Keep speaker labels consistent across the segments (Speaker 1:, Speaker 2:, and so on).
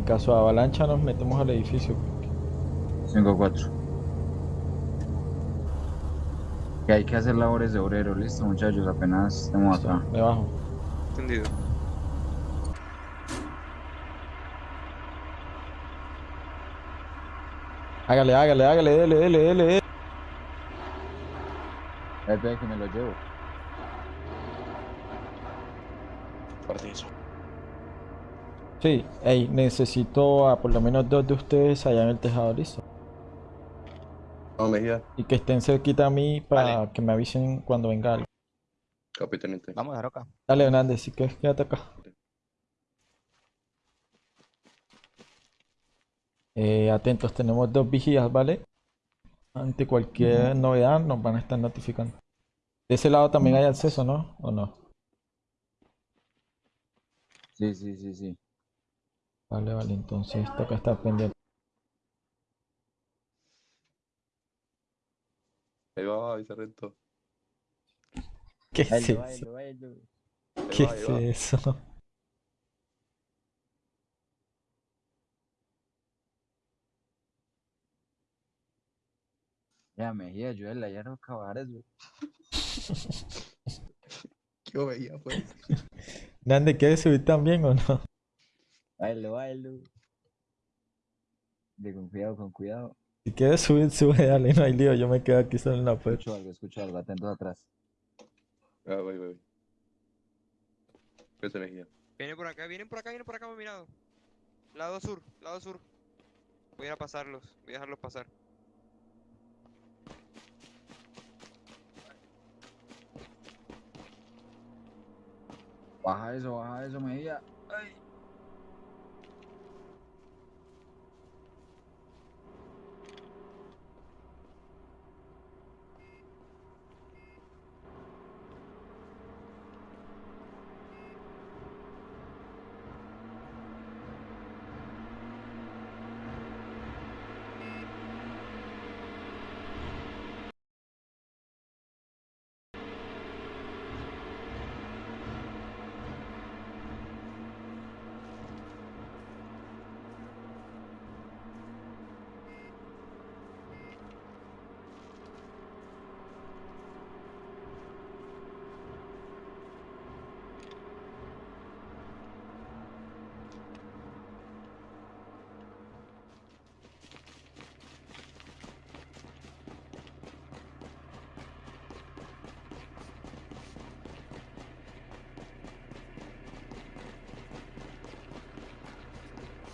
Speaker 1: En caso de avalancha nos metemos al edificio.
Speaker 2: 5-4. Que hay que hacer labores de obrero, listo muchachos, apenas estemos
Speaker 1: Listo,
Speaker 2: acá.
Speaker 1: me bajo.
Speaker 3: Entendido.
Speaker 1: Hágale, hágale, hágale, dele, dele, dele, dele.
Speaker 2: Espera que me lo llevo.
Speaker 3: Aparte eso.
Speaker 1: Sí, ey, necesito a por lo menos dos de ustedes allá en el tejado, listo.
Speaker 3: Vamos, Mejía.
Speaker 1: Y que estén cerquita a mí para
Speaker 3: Vale.
Speaker 1: que me avisen cuando venga algo.
Speaker 3: Capitánite.
Speaker 4: Vamos, Aroca.
Speaker 1: Dale, Hernández, si quieres, quédate acá. Eh, atentos, tenemos dos vigías, ¿vale? Ante cualquier novedad nos van a estar notificando. De ese lado también hay acceso, ¿no? ¿O no?
Speaker 2: Sí, sí, sí, sí.
Speaker 1: Vale, vale, entonces toca estar pendiente.
Speaker 3: Ahí va, ahí se rento.
Speaker 1: ¿Qué es eso? ¿Qué
Speaker 3: va, ahí
Speaker 1: es
Speaker 3: va.
Speaker 1: eso?
Speaker 2: Ya, Mejía, ayúdale allá a los cabares, güey.
Speaker 3: ¿Qué Mejía, pues?
Speaker 1: Hernández, ¿quieres subir también o no?
Speaker 2: Bailo, bailo. De con cuidado, con cuidado.
Speaker 1: Si quieres subir, sube, dale, no hay lío, yo me quedo aquí solo en la puerta.
Speaker 2: Escucho algo, escucho algo, atentos atrás.
Speaker 3: Ah, voy, voy, voy.
Speaker 4: Vienen por acá, vienen por acá, vienen por acá, mi lado. Lado sur, lado sur. Voy a ir a pasarlos, voy a dejarlos pasar.
Speaker 2: Baja eso, baja eso, Mejía. Ay.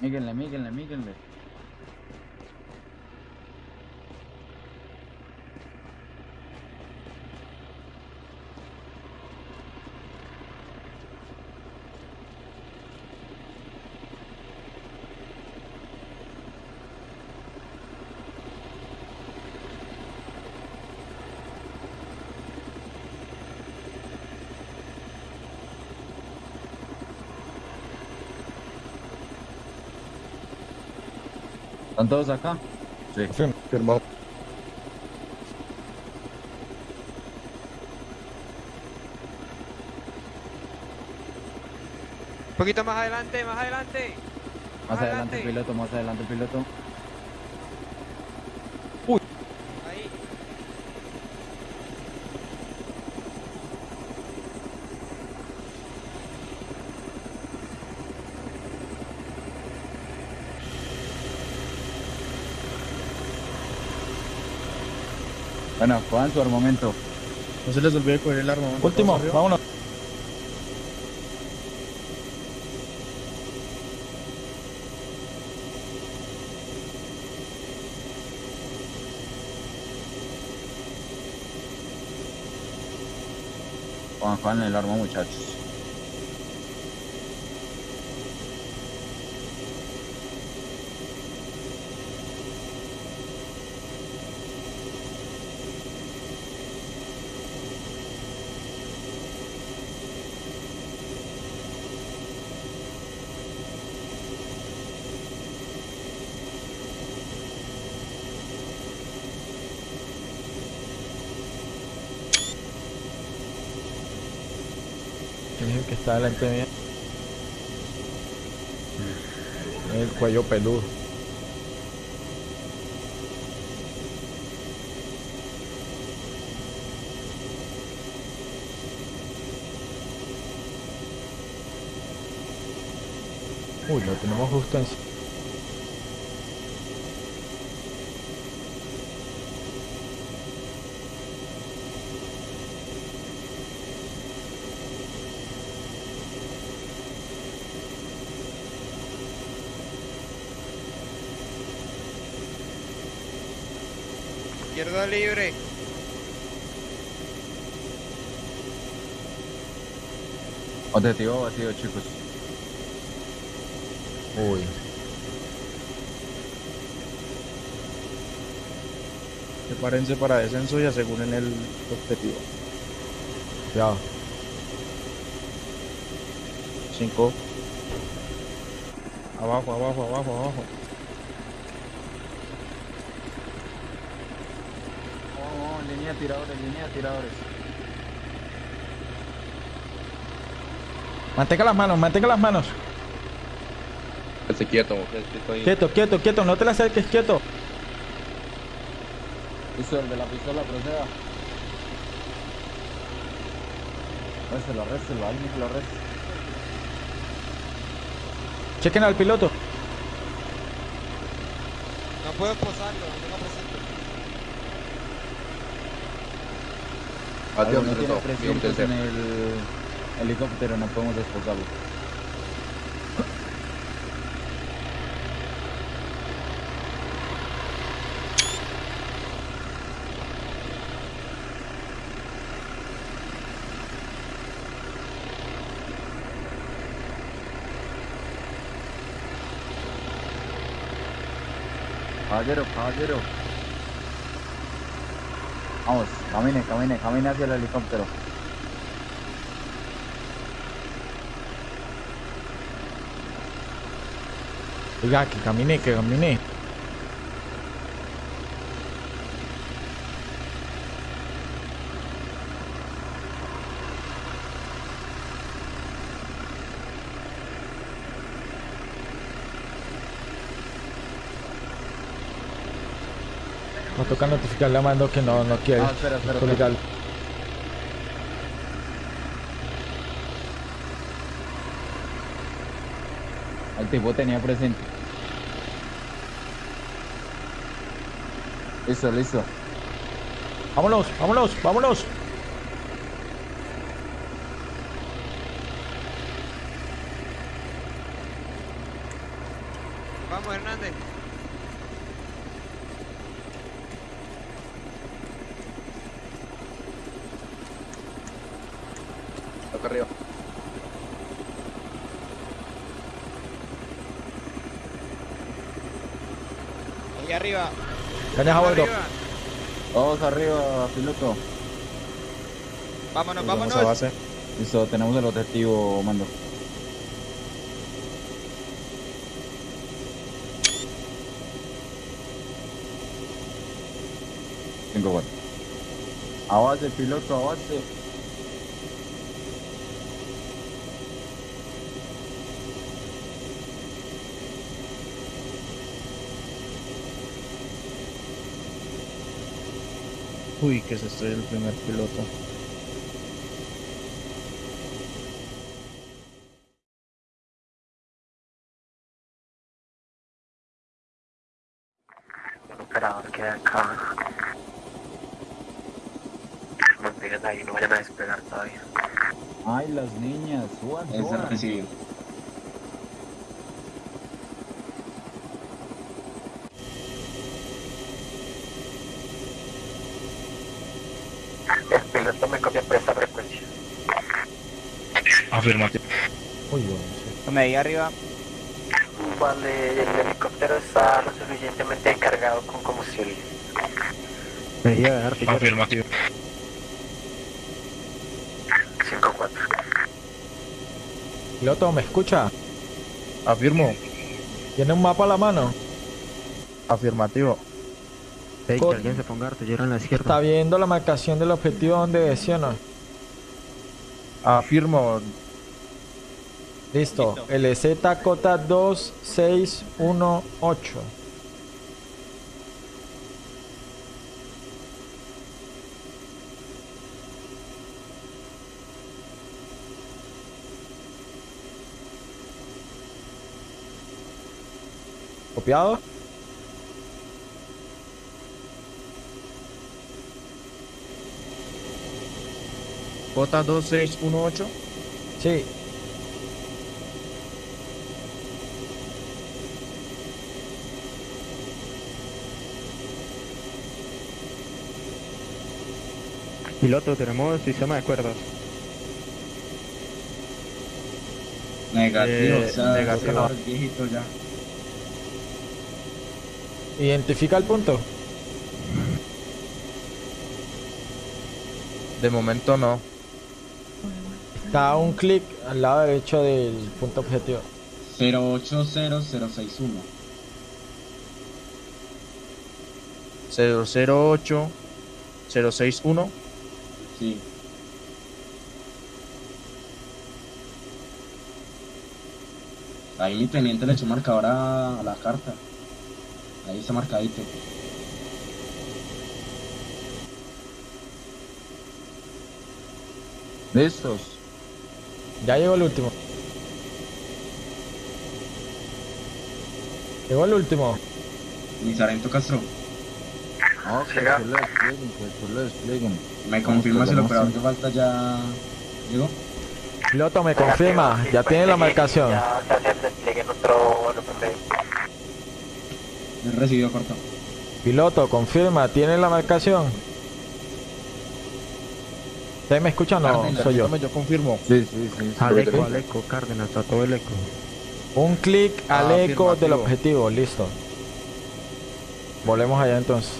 Speaker 2: Míguenle, míguenle, míguenle. ¿Están todos acá? Sí.
Speaker 3: Firmado.
Speaker 4: Un poquito más adelante, más adelante.
Speaker 2: Más adelante el
Speaker 4: Adelante.
Speaker 2: piloto, más adelante el piloto.
Speaker 4: Ahí.
Speaker 2: Bueno, cojan su armamento.
Speaker 5: No se les olvide coger el arma.
Speaker 1: Último, vámonos.
Speaker 2: Cojan, cojan el arma, muchachos.
Speaker 1: Es que está delante mío? El cuello peludo. Uy, lo tenemos justo en...
Speaker 4: Libre.
Speaker 2: Objetivo batido, chicos.
Speaker 1: Uy.
Speaker 5: Prepárense para descenso y aseguren el objetivo.
Speaker 1: Cuidado.
Speaker 5: 5. Abajo, abajo, abajo, abajo.
Speaker 2: Línea de tiradores, línea de tiradores.
Speaker 1: Mantenga las manos, mantenga las manos.
Speaker 3: Quieto, estoy-
Speaker 1: Quieto, quieto, quieto. No te la acerques, quieto.
Speaker 2: Listo, el de la pistola, proceda. Arréstelo, arréstelo, alguien que lo arreste.
Speaker 1: Chequen al piloto.
Speaker 4: No puedo posarlo, no tengo presente.
Speaker 3: Batido,
Speaker 2: Algo no tiene
Speaker 3: Sargento. Bien,
Speaker 2: presentes en
Speaker 3: tercero.
Speaker 2: el helicóptero, no podemos desposarlo. Caballero, caballero. Vamos, camine, camine, camine hacia el helicóptero.
Speaker 1: Oiga, que camine, que camine. Toca notificarle a Mando que no, no quiere
Speaker 2: Ah, espera, espera, espera.
Speaker 1: publicarlo.
Speaker 2: El tipo tenía presente. Listo, listo.
Speaker 1: Vámonos, vámonos, vámonos.
Speaker 4: Vamos, Hernández.
Speaker 3: Acá arriba.
Speaker 4: Ahí arriba.
Speaker 1: Cañas a bordo.
Speaker 4: Arriba.
Speaker 2: Piloto.
Speaker 4: Vámonos,
Speaker 5: Nos vamos
Speaker 4: vámonos.
Speaker 5: a base.
Speaker 2: Listo, tenemos el objetivo, mando. Cinco cuatro. A base, piloto, a
Speaker 5: Uy, que se estoy el primer piloto.
Speaker 6: El operador queda acá. Mantengan ahí, no vayan a despegar todavía.
Speaker 2: Ay, las niñas, suban,
Speaker 3: Es
Speaker 2: suban.
Speaker 3: recibido.
Speaker 6: El piloto me copia por esta frecuencia.
Speaker 5: Afirmativo.
Speaker 1: Uy, bueno,
Speaker 4: Me ahí arriba.
Speaker 6: Vale, el helicóptero está lo suficientemente cargado con combustible.
Speaker 5: Afirmativo.
Speaker 6: 5-4.
Speaker 1: Piloto, ¿me escucha?
Speaker 5: Afirmo.
Speaker 1: ¿Tiene un mapa a la mano?
Speaker 5: Afirmativo.
Speaker 7: Hey, que alguien se ponga artillero en la izquierda.
Speaker 1: ¿Está viendo la marcación del objetivo donde sí no?
Speaker 5: Afirmo.
Speaker 1: Listo. LZ Cota 2618. ¿Copiado?
Speaker 5: J 2618.
Speaker 1: Sí.
Speaker 7: Piloto, tenemos sistema de cuerdas.
Speaker 8: Negativo,
Speaker 5: Eh,
Speaker 8: o sea,
Speaker 5: negativo.
Speaker 8: ya.
Speaker 1: Identifica el punto.
Speaker 5: De momento no.
Speaker 1: Está a un clic al lado derecho del punto objetivo.
Speaker 8: 080061.
Speaker 5: 008 061.
Speaker 8: Sí. Ahí mi teniente le echó marcador a, a la carta. Ahí está marcadito. ¿Listos?
Speaker 1: Ya llegó el último. Llegó el último.
Speaker 8: Mi sargento Castro.
Speaker 2: No, que lo desplieguen, que después lo desplieguen.
Speaker 8: ¿Me confirma si el
Speaker 2: Vamos,
Speaker 8: operador de falta ya llegó?
Speaker 1: Piloto me confirma, ya tiene la marcación.
Speaker 6: Ya se hace el despliegue en otro
Speaker 8: recibido corto.
Speaker 1: Piloto, confirma, tiene la marcación. ¿Ustedes me escuchan o no? Soy yo.
Speaker 5: Yo confirmo.
Speaker 2: Sí, sí, sí. sí.
Speaker 7: Al eco, al eco, Cárdenas, a todo el eco.
Speaker 1: Un clic al
Speaker 5: Ah,
Speaker 1: eco del objetivo, listo. Volvemos allá entonces.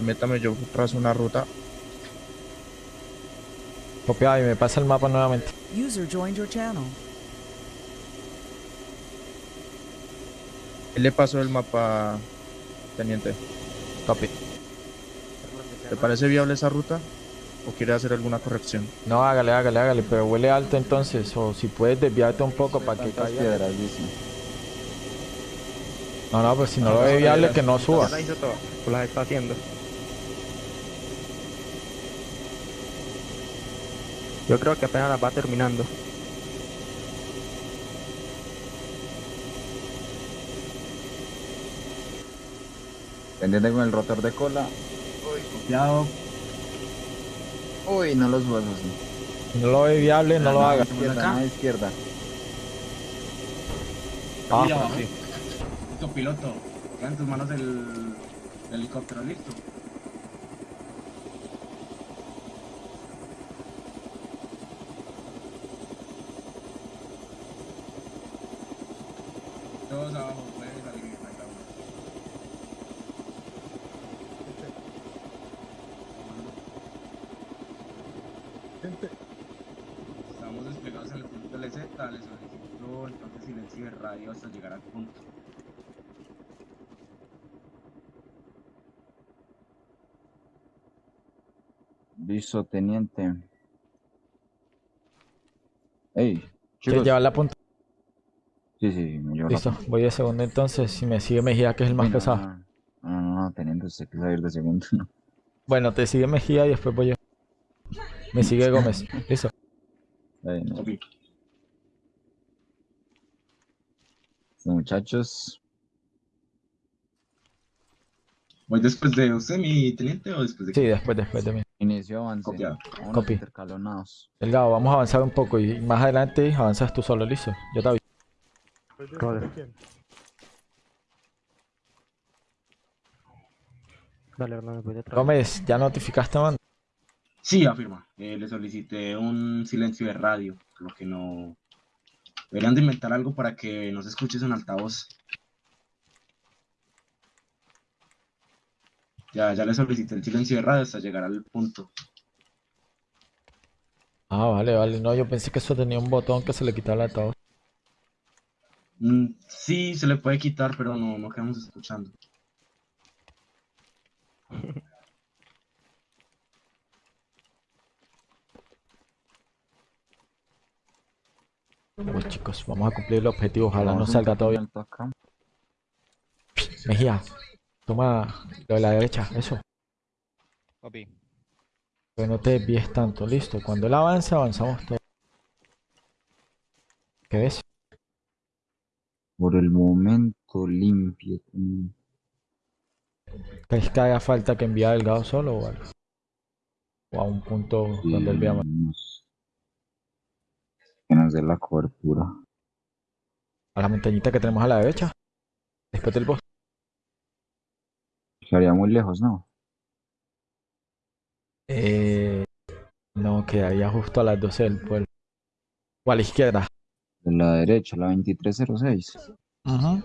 Speaker 5: Métame yo tras una ruta.
Speaker 1: Copiado y me pasa el mapa nuevamente.
Speaker 9: User joined your channel.
Speaker 5: Él le pasó el mapa, teniente.
Speaker 1: Copy.
Speaker 5: ¿Te parece viable esa ruta? ¿O quiere hacer alguna corrección?
Speaker 1: No, hágale, hágale, hágale, pero huele alto entonces. O si puedes desviarte un poco para que caiga.
Speaker 2: piedras, dice.
Speaker 1: No, no, pues si no lo ve viable, que no suba.
Speaker 7: Ya la hizo pues está haciendo. Yo creo que apenas las va terminando.
Speaker 2: Pendiente con el rotor de cola. Uy, copiado. Uy, no los huesos.
Speaker 1: Si no lo ve viable, no lo haga.
Speaker 2: Izquierda, nada izquierda.
Speaker 1: Ah,
Speaker 8: Mira abajo.
Speaker 1: sí.
Speaker 8: Listo, piloto. Queda en tus manos el, el helicóptero, listo. Todos abajo, pueden salir en la tabla. Estamos desplegados en el punto LZ, les solicito entonces silencio de radio hasta llegar al punto.
Speaker 2: Listo, teniente. Ey,
Speaker 1: ¿Quieres
Speaker 2: chicos.
Speaker 1: llevar la punta?
Speaker 2: Sí, sí, me llevo la
Speaker 1: Listo, voy de segundo entonces. Si me sigue Mejía, que es el más
Speaker 2: no,
Speaker 1: pesado.
Speaker 2: No, no, no, no, teniente, usted que saber de segundo.
Speaker 1: Bueno, te sigue Mejía y después voy yo. Me sigue Gómez. Listo.
Speaker 2: Ay, no. Muchachos,
Speaker 8: ¿Voy después de usted, mi teniente, o después de
Speaker 1: Sí, después, después de mí.
Speaker 2: Inicio avance.
Speaker 1: Copy.
Speaker 2: intercalonados.
Speaker 1: Delgado, vamos a avanzar un poco y más adelante avanzas tú solo, listo. Yo te aviso.
Speaker 7: Roder. Dale, Hernán, voy detrás.
Speaker 1: Gómez, ¿ya notificaste, man?
Speaker 8: Sí, afirma. Eh, le solicité un silencio de radio, lo que no... Deberían de inventar algo para que no se escuche en altavoz. Ya, ya le solicité el silencio de radio hasta llegar al punto.
Speaker 1: Ah, vale, vale. No, yo pensé que eso tenía un botón que se le quitaba el altavoz.
Speaker 8: Mm, sí, se le puede quitar, pero no, no quedamos escuchando.
Speaker 1: Chicos, vamos a cumplir el objetivo, ojalá no salga todo bien. Mejía, toma lo de la derecha, eso.
Speaker 9: Papi.
Speaker 1: Que no te desvíes tanto, listo. Cuando él avance, avanzamos todos. ¿Qué ves?
Speaker 2: Por el momento limpio.
Speaker 1: ¿Crees que haga falta que envíe a Delgado solo o algo? O a un punto donde él vea más.
Speaker 2: nos- Que nos dé la cobertura.
Speaker 1: A la montañita que tenemos a la derecha. Después del bosque.
Speaker 2: Quedaría muy lejos, ¿no?
Speaker 1: Eh, no, quedaría justo a las 12 del pueblo. O a la izquierda.
Speaker 2: De la derecha, la 2306.
Speaker 1: Ajá.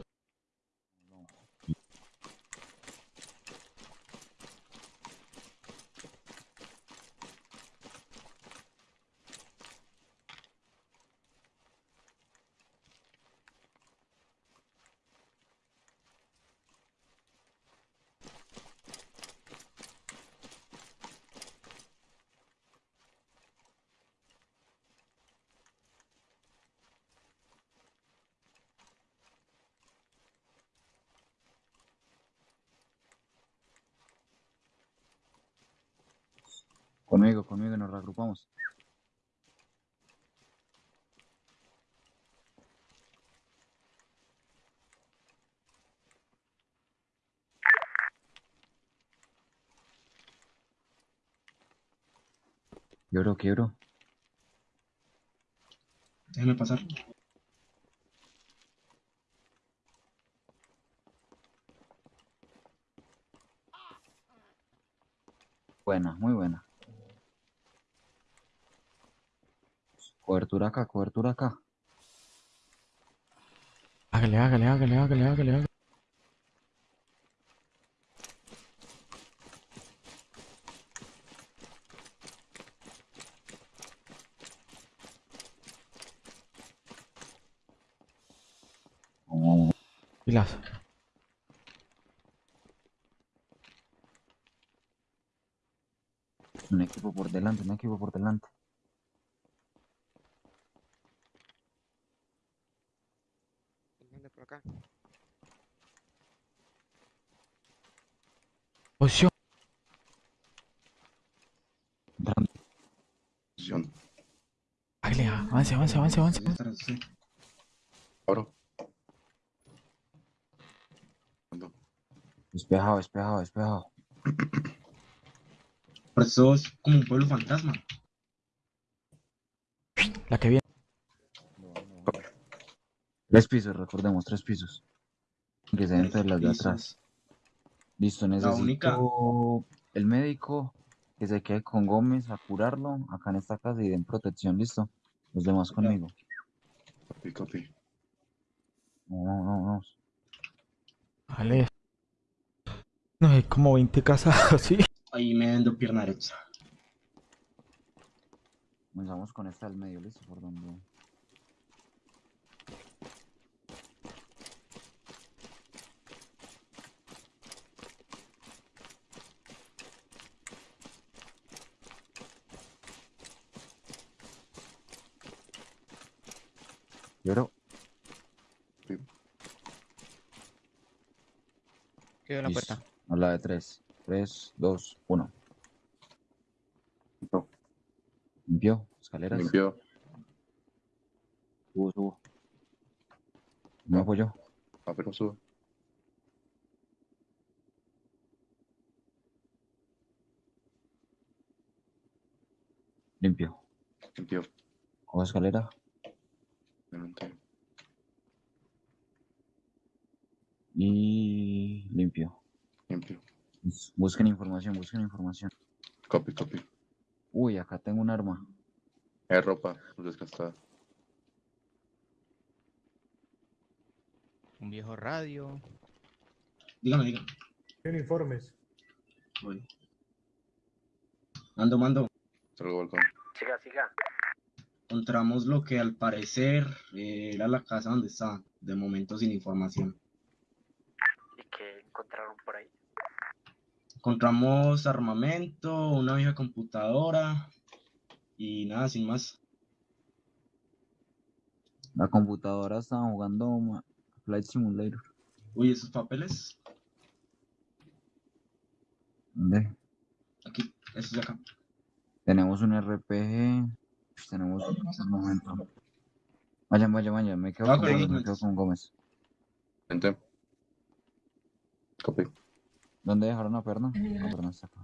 Speaker 2: Conmigo, conmigo, nos reagrupamos. Quiebro, quiebro.
Speaker 8: Déjeme pasar.
Speaker 2: Buena, muy buena. Cobertura acá, cobertura acá.
Speaker 1: Hágale, hágale, hágale, hágale, hágale, hágale.
Speaker 2: Oh,
Speaker 1: Pilas.
Speaker 2: un equipo por delante, un equipo por delante.
Speaker 4: ¿Dónde por acá?
Speaker 1: Posición.
Speaker 2: Entrando.
Speaker 1: Hágale, avance, avance, avance, avance.
Speaker 8: Debe estar así.
Speaker 2: Despejado, despejado, despejado.
Speaker 8: Por eso es como un pueblo fantasma.
Speaker 1: La que viene.
Speaker 2: Tres pisos, recordemos, tres pisos. Que se entre las de atrás. Listo,
Speaker 8: La
Speaker 2: necesito
Speaker 8: única-
Speaker 2: el médico que se quede con Gómez a curarlo acá en esta casa y den protección, listo. Los demás conmigo. No, no, no, no.
Speaker 1: Vale. No, hay como 20 casas así.
Speaker 8: Ahí me vendo pierna derecha.
Speaker 2: Comenzamos con esta del medio, listo, por donde. Lloro.
Speaker 9: Quedó en la
Speaker 2: Listo.
Speaker 9: puerta.
Speaker 2: A la de tres. Tres, dos, uno. Limpió. Escaleras.
Speaker 3: Limpió.
Speaker 2: Subo, subo. Me apoyó.
Speaker 3: Papi, no sube.
Speaker 2: Limpio.
Speaker 3: Limpió.
Speaker 2: Cojo escalera.
Speaker 3: Adelante.
Speaker 2: Y limpio.
Speaker 3: Limpio.
Speaker 2: Bus- Busquen información, busquen información.
Speaker 3: Copy, copy.
Speaker 2: Uy, acá tengo un arma.
Speaker 3: Es ropa desgastada.
Speaker 9: Un viejo radio.
Speaker 8: Dígame, dígame.
Speaker 10: Uniformes.
Speaker 8: Voy. Mando, mando.
Speaker 3: Salgo al balcón.
Speaker 6: Siga, siga.
Speaker 8: Encontramos lo que al parecer eh, era la casa donde estaban. De momento sin información.
Speaker 6: ¿Y qué encontraron por ahí?
Speaker 8: Encontramos armamento, una vieja computadora y nada, sin más.
Speaker 2: La computadora estaba jugando Flight Simulator.
Speaker 8: Uy, esos papeles.
Speaker 2: ¿Dónde?
Speaker 8: Aquí, esos de acá.
Speaker 2: Tenemos un RPG. Ush, Tenemos un momento. Vayan, vayan, vayan. Me quedo
Speaker 8: Ah,
Speaker 2: con Gómez, me quedo con Gómez.
Speaker 3: Vente. Copy.
Speaker 2: ¿Dónde dejaron a Perna? A Perna está acá.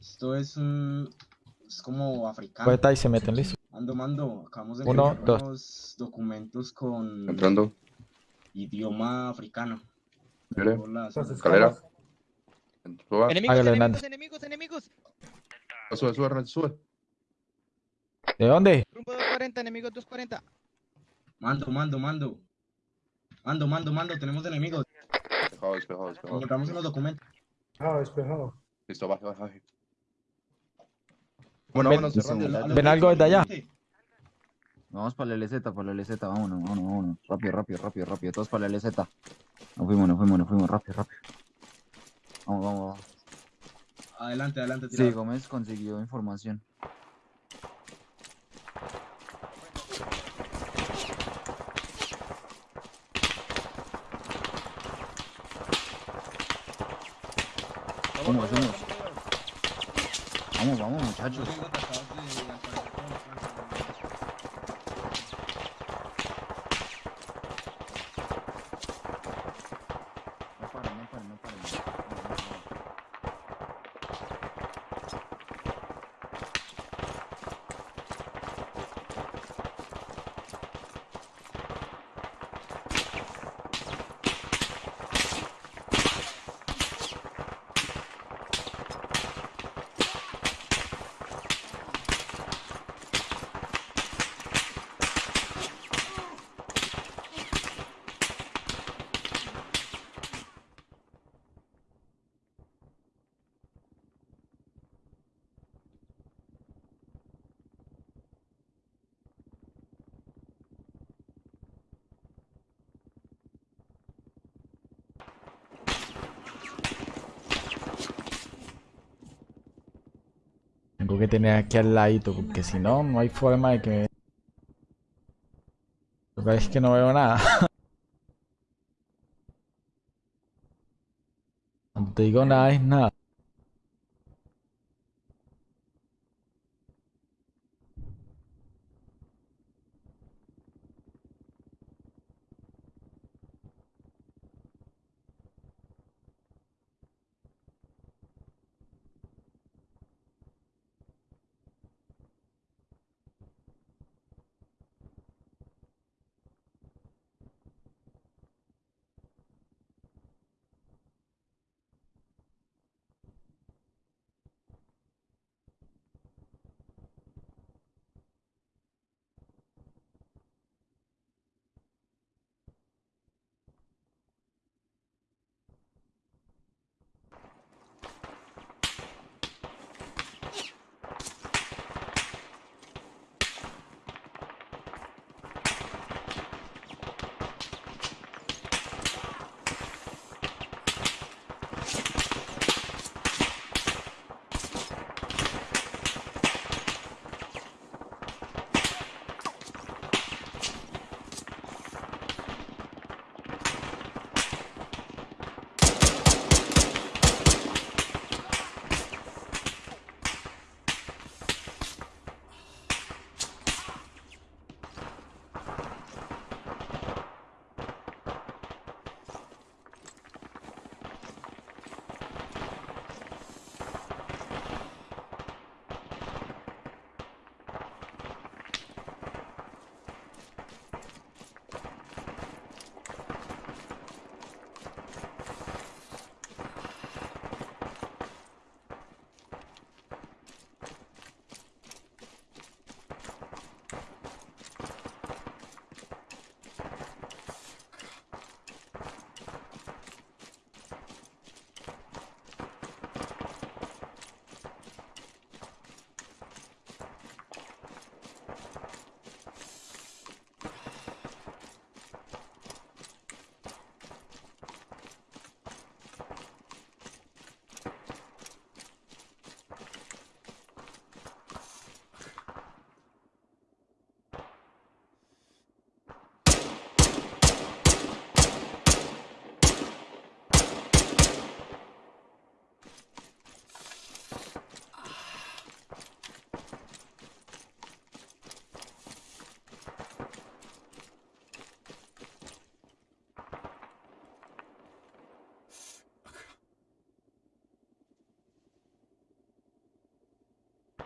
Speaker 8: Esto es un. Es como africano.
Speaker 1: Pues está y se meten, listo.
Speaker 8: Mando, mando. Acabamos de
Speaker 1: Uno, dos.
Speaker 8: unos documentos con
Speaker 3: Entrando.
Speaker 8: idioma africano.
Speaker 3: Mire. Escalera. Suba.
Speaker 9: Enemigos, enemigos, enemigos, enemigos.
Speaker 3: Sube, sube, sube.
Speaker 1: ¿De dónde?
Speaker 9: Rumbo 240, enemigos 240.
Speaker 8: Mando, mando, mando. Mando, mando, mando. Tenemos enemigos.
Speaker 3: Despejado, despejado, despejado.
Speaker 8: Encontramos unos documentos.
Speaker 3: Listo, baje, baje, baje.
Speaker 5: Bueno,
Speaker 1: Ven-
Speaker 5: vámonos
Speaker 2: Listo,
Speaker 5: cerrando.
Speaker 2: muchachos.
Speaker 1: ¿Ven algo desde allá?
Speaker 2: Vamos para la LZ, para la LZ, vámonos, vámonos, vámonos. Rápido, rápido, rápido, rápido. Todos para la LZ. Nos fuimos, nos fuimos, nos fuimos, rápido, rápido. Vamos, vamos, vamos.
Speaker 8: Adelante, adelante.
Speaker 2: Sí,
Speaker 8: tirado.
Speaker 2: Gómez consiguió información. Vamos, vamos, muchachos.
Speaker 8: Yo tengo tratados de alcanzar con Francia.
Speaker 2: No paren, no paren, no paren. Vamos, vamos, vamos.
Speaker 1: Tengo que tener aquí al ladito, porque si no, no hay forma de que me... Lo que es que no veo nada. Cuando te digo nada es nada.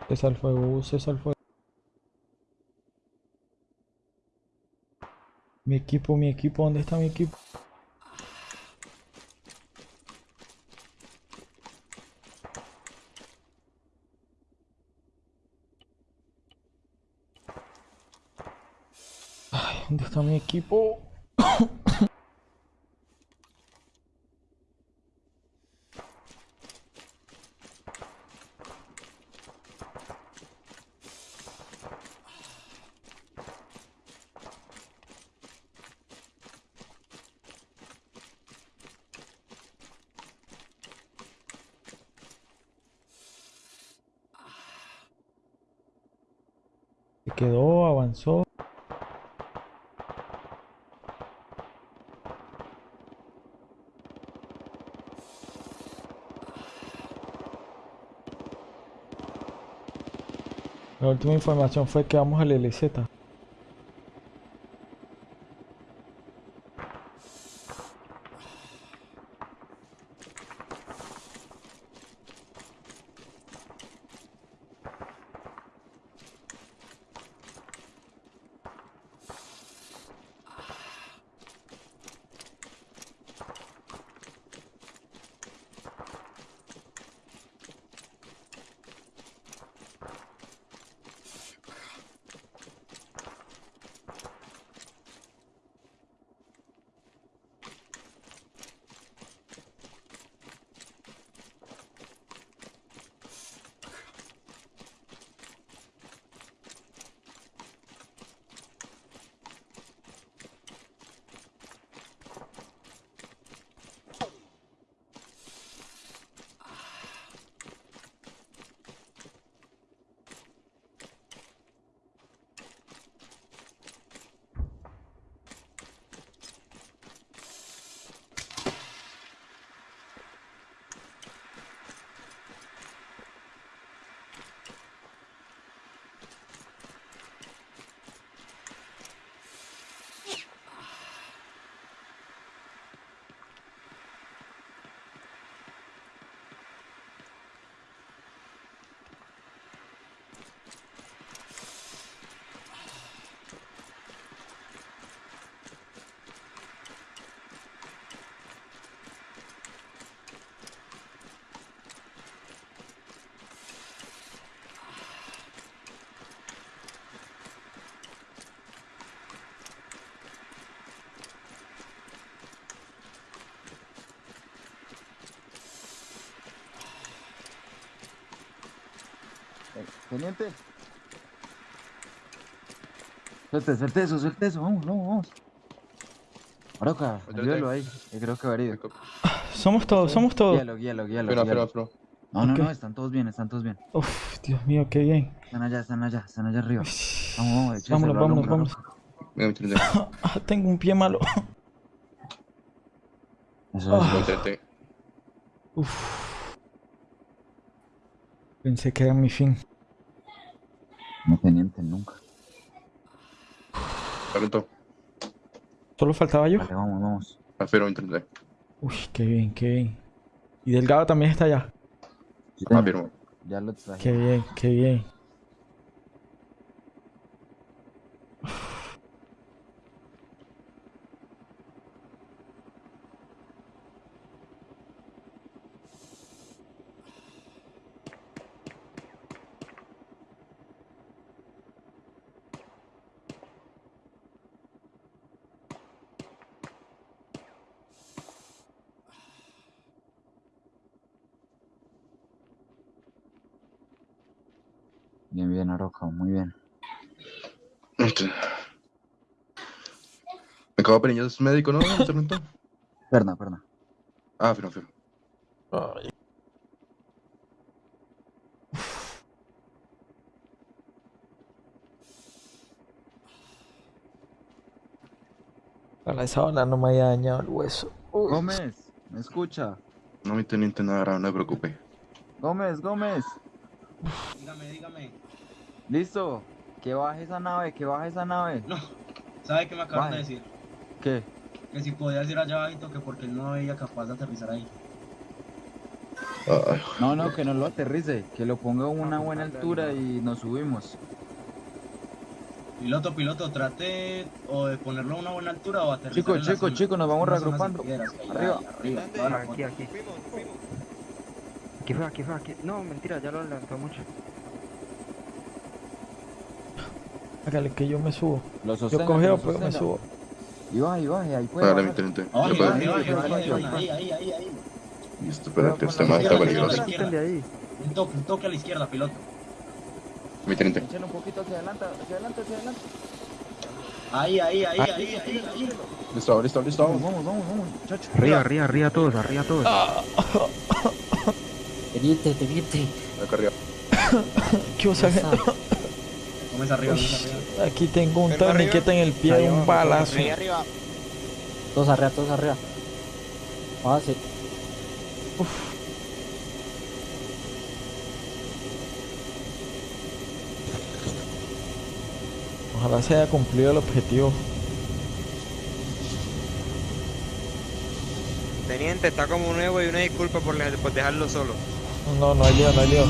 Speaker 1: Cesa el fuego, cesa el fuego. Mi equipo, mi equipo, ¿dónde está mi equipo? Ay, ¿dónde está mi equipo? La última información fue que vamos al LZ.
Speaker 2: Eh, Teniente. Suelte, suelte eso, suelte eso, vamos, vamos, vamos. Maroca, ayúdalo ahí, que creo que va herido.
Speaker 1: Somos todos, somos todos.
Speaker 2: Guíalo, guíalo, guíalo.
Speaker 3: Espera, espera, espera.
Speaker 2: No, no, no, están todos bien, están todos bien.
Speaker 1: Uf, Dios mío, qué bien.
Speaker 2: Están allá, están allá, están allá arriba. Vamos, vamos, écheselo
Speaker 1: Vámonos, vámonos, vámonos. Ah, tengo un pie malo.
Speaker 2: Eso,
Speaker 1: Ah.
Speaker 3: intenté.
Speaker 1: Uf. Pensé que era mi fin.
Speaker 2: No, teniente, nunca.
Speaker 3: Calentó.
Speaker 1: Solo faltaba yo.
Speaker 2: Vale, vamos, vamos.
Speaker 3: Me intenté.
Speaker 1: Uy, qué bien, qué bien. Y Delgado también está allá.
Speaker 2: Sí, señor,
Speaker 3: Afirmo.
Speaker 2: Ya lo traje.
Speaker 1: Qué bien, qué bien.
Speaker 2: Bien, bien, Aroca, muy bien.
Speaker 3: Este. Me acabo de pedir es médico, ¿no? ¿Se preguntó?
Speaker 2: Perna, perna.
Speaker 3: Ah, firmo, firmo.
Speaker 1: Ay. Para esa bala no me haya dañado el hueso. Uy.
Speaker 2: Gómez, ¿me escucha?
Speaker 3: No, mi teniente, nada grave, no me preocupe.
Speaker 2: Gómez, Gómez.
Speaker 8: Dígame, dígame.
Speaker 2: Listo. Que baje esa nave, que baje esa nave.
Speaker 8: No, ¿sabe qué me acaban de decir?
Speaker 2: ¿Qué?
Speaker 8: Que si podía decir allá abajito que porque él no veía capaz de aterrizar ahí.
Speaker 2: No, no, que no lo aterrice, que lo ponga a una buena altura y nos subimos.
Speaker 8: Piloto, piloto, trate o de ponerlo a una buena altura o aterrizar
Speaker 2: Chicos, chicos, chicos, nos vamos reagrupando. Arriba.
Speaker 8: arriba.
Speaker 7: Aquí, aquí. Aquí fue, aquí fue, aquí. No, mentira, ya lo levantó mucho.
Speaker 1: Hágale que yo me subo.
Speaker 2: Lo
Speaker 1: Yo cogeo, pero me subo.
Speaker 2: Y baje, y baje, ahí puede
Speaker 3: Dale,
Speaker 2: Ahí, ahí, ahí.
Speaker 8: ahí.
Speaker 3: Listo, espérate, este man está peligroso.
Speaker 8: Un toque, un toque a la izquierda, piloto.
Speaker 3: Mi teniente.
Speaker 2: Échale un poquito hacia adelante, hacia adelante, hacia adelante.
Speaker 8: Ahí, ahí, ahí, ahí, ahí, ahí.
Speaker 3: Listo, listo, listo.
Speaker 2: Vamos, vamos, vamos, vamos, muchachos.
Speaker 7: Arriba, arriba, arriba todos, arriba todos.
Speaker 10: Teniente, teniente.
Speaker 3: Acá arriba.
Speaker 1: ¿Qué os hace?
Speaker 8: Arriba, comes arriba.
Speaker 1: Aquí tengo un torniquete en el pie,
Speaker 7: Ahí
Speaker 1: un balazo.
Speaker 4: Ahí arriba.
Speaker 10: Todos arriba, todos arriba. Ah, sí.
Speaker 1: Ojalá se haya cumplido el objetivo.
Speaker 4: Teniente, está como nuevo y una disculpa por, dejarlo solo.
Speaker 1: No, no hay lío, no hay lío.